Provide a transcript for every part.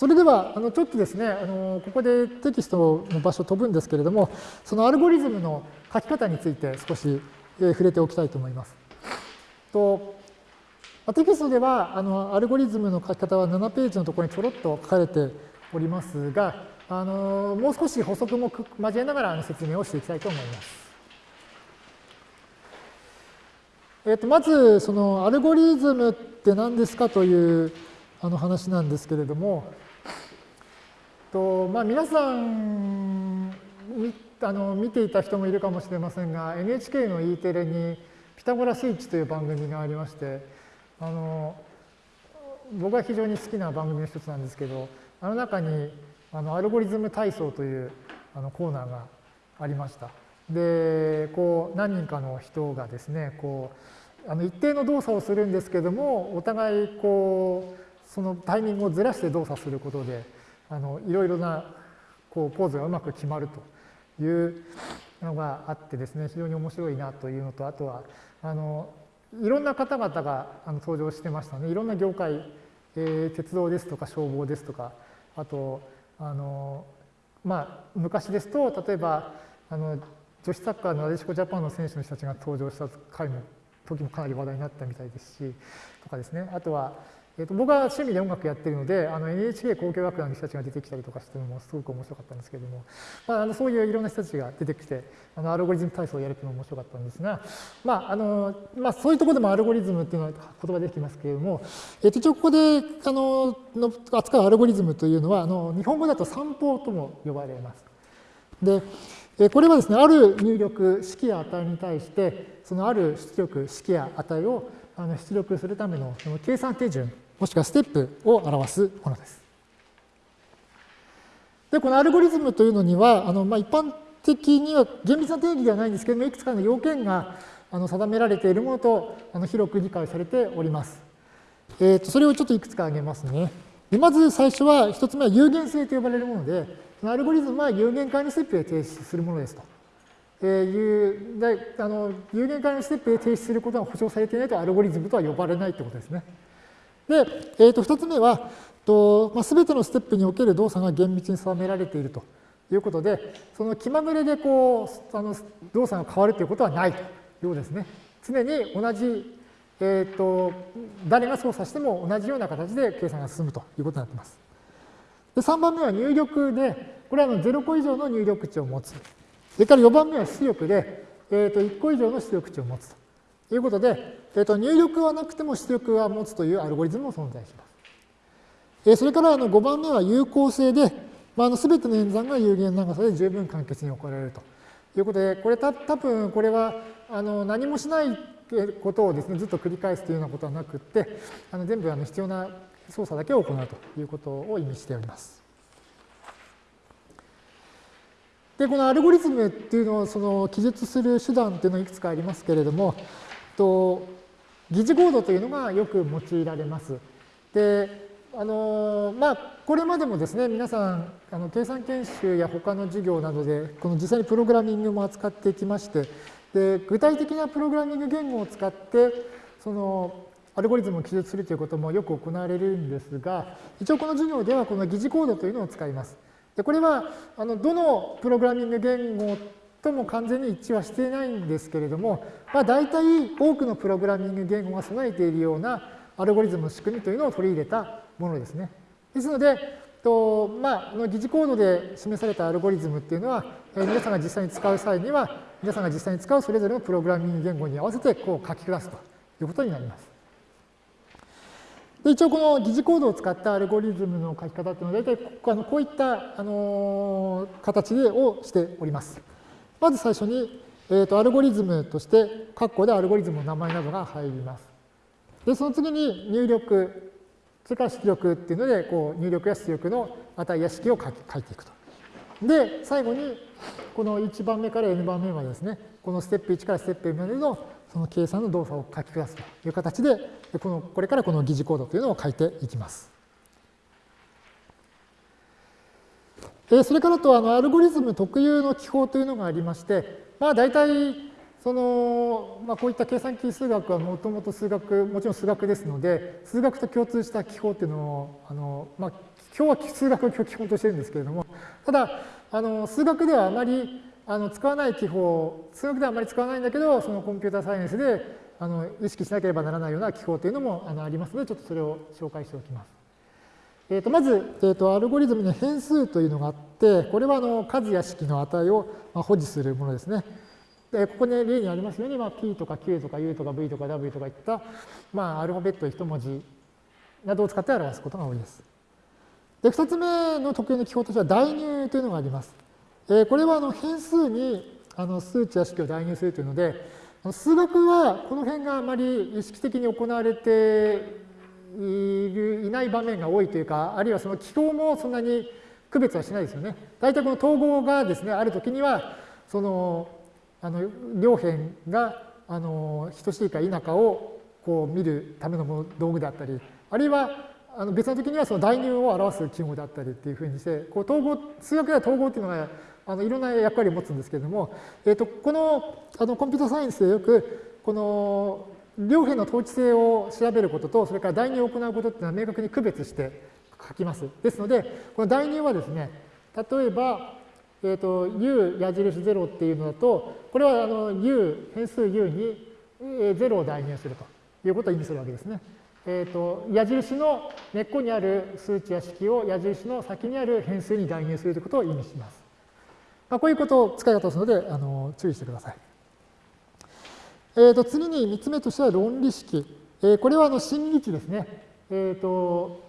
それでは、あのちょっとですね、あのここでテキストの場所飛ぶんですけれども、そのアルゴリズムの書き方について少し、え触れておきたいと思います。とテキストではあのアルゴリズムの書き方は7ページのところにちょろっと書かれておりますが、あのもう少し補足も交えながら説明をしていきたいと思います。えー、とまず、そのアルゴリズムって何ですかというあの話なんですけれども、とまあ、皆さんあの見ていた人もいるかもしれませんが NHK の E テレに「ピタゴラスイッチ」という番組がありましてあの僕は非常に好きな番組の一つなんですけどあの中にあのアルゴリズム体操というあのコーナーがありました。でこう何人かの人がですねこうあの一定の動作をするんですけどもお互いこうそのタイミングをずらして動作することであのいろいろなこうポーズがうまく決まるというのがあってですね非常に面白いなというのとあとはあのいろんな方々があの登場してましたね。いろんな業界、えー、鉄道ですとか消防ですとかあとあのまあ昔ですと例えばあの女子サッカーのなでしこジャパンの選手の人たちが登場した回も時もかなり話題になったみたいですしとかですね。あとはえー、と僕は趣味で音楽やってるのであの NHK 交響楽団の人たちが出てきたりとかしてるのもすごく面白かったんですけれども、まあ、あのそういういろんな人たちが出てきてあのアルゴリズム体操をやるっていうのも面白かったんですが、まああのまあ、そういうところでもアルゴリズムっていうのは言葉できますけれども、えー、と一応ここであのの扱うアルゴリズムというのはあの日本語だと散歩とも呼ばれます。でこれはですね、ある入力式や値に対して、そのある出力式や値を出力するための計算手順もしくはステップを表すものです。で、このアルゴリズムというのには、あのまあ、一般的には厳密な定義ではないんですけども、いくつかの要件があの定められているものとあの広く理解されております。えー、とそれをちょっといくつか挙げますね。でまず最初は、一つ目は有限性と呼ばれるもので、そのアルゴリズムは有限界のステップで提出するものですと。えー、いうであの有限界のステップで提出することが保証されていないとアルゴリズムとは呼ばれないということですね。で、えー、と2つ目は、とまあ、全てのステップにおける動作が厳密に定められているということで、その気まぐれでこうあの動作が変わるということはないということですね。常に同じ、えーと、誰が操作しても同じような形で計算が進むということになっています。で3番目は入力で、これはの0個以上の入力値を持つ。それから4番目は出力で、えー、と1個以上の出力値を持つと。ということで、えー、と入力はなくても出力は持つというアルゴリズムも存在します。えー、それからあの5番目は有効性で、まあ、あの全ての演算が有限長さで十分簡潔に行われるということで、これた多分これはあの何もしないことをですねずっと繰り返すというようなことはなくって、あの全部あの必要な操作だけを行うということを意味しております。で、このアルゴリズムっていうのをその記述する手段っていうのはいくつかありますけれども、と疑似コードというのがよく用いられます。で、あのまあ、これまでもですね、皆さん、あの計算研修や他の授業などで、この実際にプログラミングも扱ってきまして、で具体的なプログラミング言語を使って、そのアルゴリズムを記述するということもよく行われるんですが、一応この授業ではこの疑似コードというのを使います。でこれはあのどのプログラミング言語とも完全に一致はしていないんですけれども、まあ、大体多くのプログラミング言語が備えているようなアルゴリズムの仕組みというのを取り入れたものですね。ですので、とまあ、の疑似コードで示されたアルゴリズムっていうのは、え皆さんが実際に使う際には、皆さんが実際に使うそれぞれのプログラミング言語に合わせてこう書き下すということになります。で一応この疑似コードを使ったアルゴリズムの書き方っていうのは大体こうこういったあの形でをしております。まず最初に、えー、とアルゴリズムとして、括弧でアルゴリズムの名前などが入ります。で、その次に入力、それから出力っていうので、こう入力や出力の値や式を書書いていくと。で、最後に、この1番目から n 番目までですね、このステップ1からステップ n までのその計算の動作を書き下すという形で、このこれからこの疑似コードというのを書いていきます。それからとあのアルゴリズム特有の記法というのがありまして、まあ大体その、まあ、こういった計算機数学はもともと数学、もちろん数学ですので、数学と共通した記法っていうのを、あのまあ、今日は数学を基本としてるんですけれども、ただ、あの数学ではあまりあの使わない記法、数学ではあまり使わないんだけど、そのコンピューターサイエンスであの意識しなければならないような記法というのもあのありますので、ちょっとそれを紹介しておきます。えー、とまず、えー、とアルゴリズムに変数というのがあって、これはあの数や式の値をまあ保持するものですね。でここに例にありますように、まあ、P とか Q とか U とか V とか W とかいった、まあ、アルファベット一文字などを使って表すことが多いです。で、2つ目の特有の記法としては代入というのがあります。えー、これはあの変数にあの数値や式を代入するというので、数学はこの辺があまり意識的に行われてるいない場面が多いというか、あるいはその記号もそんなに区別はしないですよね。大体この統合がですね、あるときには、その、あの両辺があの等しいか否かをこう見るための道具であったり、あるいはあの別の時にはその代入を表す記号であったりっていうふうにして、こう統合、数学では統合っていうのがあのいろんな役割を持つんですけれども、えー、とこのあのコンピュータサイエンスでよく、この両辺の統治性を調べることと、それから代入を行うことっていうのは明確に区別して書きます。ですので、この代入はですね、例えば、えーと、u 矢印0っていうのだと、これはあの u、変数 u に0を代入するということを意味するわけですね。えーと、矢印の根っこにある数値や式を矢印の先にある変数に代入するということを意味します。まあ、こういうことを使い方をするのであの注意してください。えー、と次に3つ目としては論理式。えー、これはあの真偽値ですね。えーと、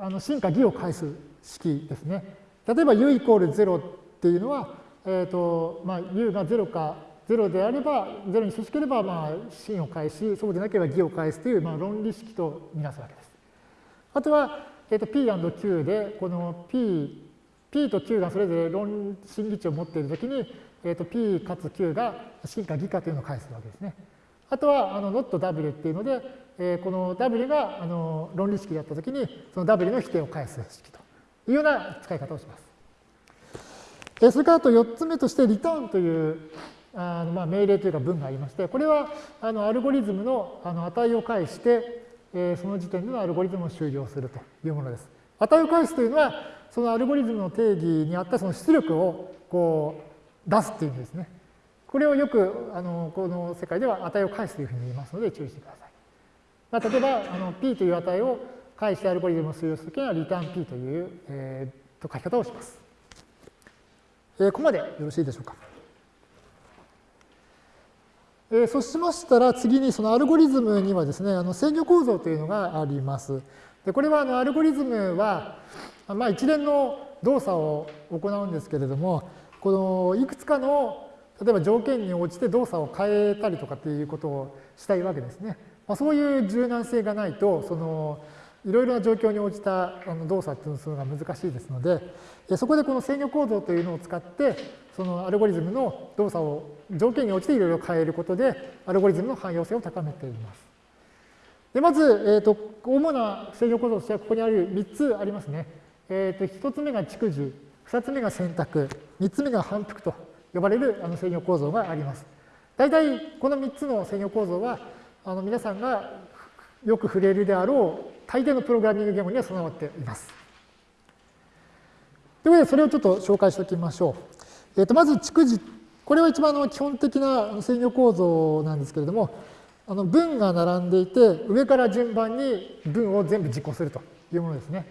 あの真か偽を返す式ですね。例えば u イコール0っていうのは、えーとまあ、u が0か0であれば、0に等しければ、まあ、真を返し、そうでなければ偽を返すという、まあ、論理式とみなすわけです。あとは、えー、と P&Q で、この P、P と Q がそれぞれ論真偽値を持っているときに、えー、と P かつ Q が真か偽かというのを返すわけですね。あとは、あの not W っていうので、えー、この W があの論理式だったときに、その W の否定を返す式というような使い方をします。それからあと4つ目として、リターンというあのまあ命令というか文がありまして、これはあのアルゴリズムのあの値を返して、えー、その時点でのアルゴリズムを終了するというものです。値を返すというのは、そのアルゴリズムの定義にあったその出力をこう出すっていう意味ですね。これをよくあのこの世界では値を返すというふうに言いますので注意してください。まあ、例えばあの p という値を返してアルゴリズムを終了するときにはリターン p という、えー、と書き方をします。えー、ここまでよろしいでしょうか。えー、そうしましたら次にそのアルゴリズムにはですね、あの制御構造というのがあります。でこれはあのアルゴリズムは、まあ、一連の動作を行うんですけれども、このいくつかの例えば条件に応じて動作を変えたりとかっていうことをしたいわけですね。まあ、そういう柔軟性がないと、そのいろいろな状況に応じた動作っていうのが難しいですので、そこでこの制御構造というのを使って、そのアルゴリズムの動作を条件に応じていろいろ変えることで、アルゴリズムの汎用性を高めています。でまず、えーと、主な制御構造としてはここにある3つありますね。えーと、1つ目が蓄次、2つ目が選択、3つ目が反復と呼ばれるあの制御構造があります。大体この3つの制御構造はあの皆さんがよく触れるであろう大抵のプログラミング言語には備わっています。ということで、それをちょっと紹介しておきましょう。えー、とまず、蓄次。これは一番の基本的な制御構造なんですけれども、あの文が並んでいて、上から順番に文を全部実行するというものですね。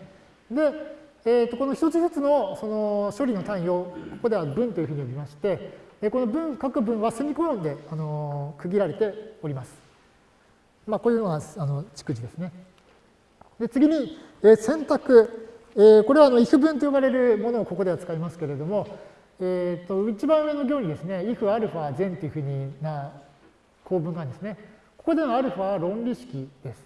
で、えー、とこの一つずつのその処理の単位をここでは文というふうに呼びまして、えこの文、各文はセミコロンであの区切られております。まあ、こういうのがあの蓄次ですね。で次に、え選択。えこれはあの if 文と呼ばれるものをここでは使いますけれども、えー、と一番上の行にですね、if アルファ全というふうにな構文があるんですね。ここでのアルファは論理式です。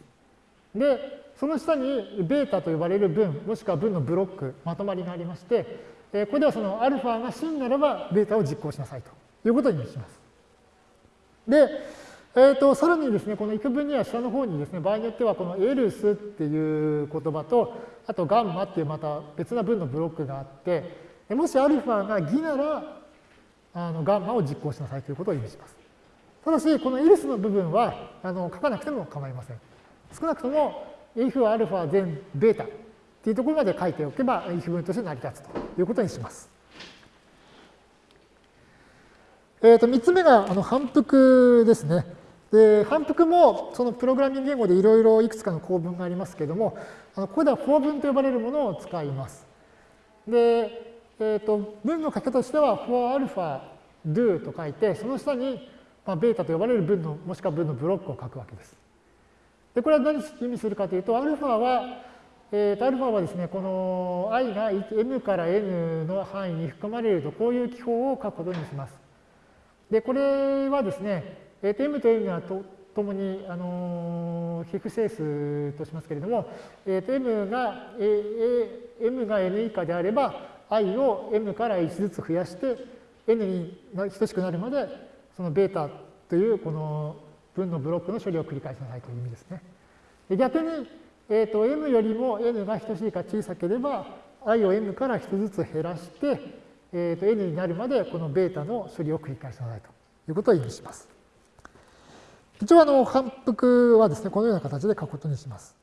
で、その下にベータと呼ばれる文、もしくは文のブロック、まとまりがありまして、えこれではそのアルファが真ならばベータを実行しなさいということにします。で、えーと、さらにですね、この幾分には下の方にですね、場合によってはこのエルスっていう言葉と、あとガンマっていうまた別な文のブロックがあって、もしアルファが偽なら、あのガンマを実行しなさいということを意味します。ただし、この else の部分はあの書かなくても構いません。少なくとも if アルファ then ベータっていうところまで書いておけば if 文として成り立つということにします。えー、と3つ目があの反復ですね。で反復もそのプログラミング言語でいろいろいくつかの構文がありますけれども、あのここでは法文と呼ばれるものを使います。で、えー、と文の書き方としては for alpha do と書いて、その下にまあ、ベータと呼ばれる文の、もしくは文のブロックを書くわけです。で、これは何を意味するかというと、アルファは、えー、とアルファはですね、この i が m から n の範囲に含まれると、こういう記法を書くことにします。で、これはですね、えー、と m と n はとともに、あのー、非不整数としますけれども、えー、と m が、えー、m が n 以下であれば、i を m から1ずつ増やして、n に等しくなるまでそのベータというこの分のブロックの処理を繰り返しなさいという意味ですね。逆に、えーと、m よりも n が等しいか小さければ i を m から1つずつ減らして、えーと、n になるまでこのベータの処理を繰り返しなさいということを意味します。一応あの反復はですね、このような形で書くことにします。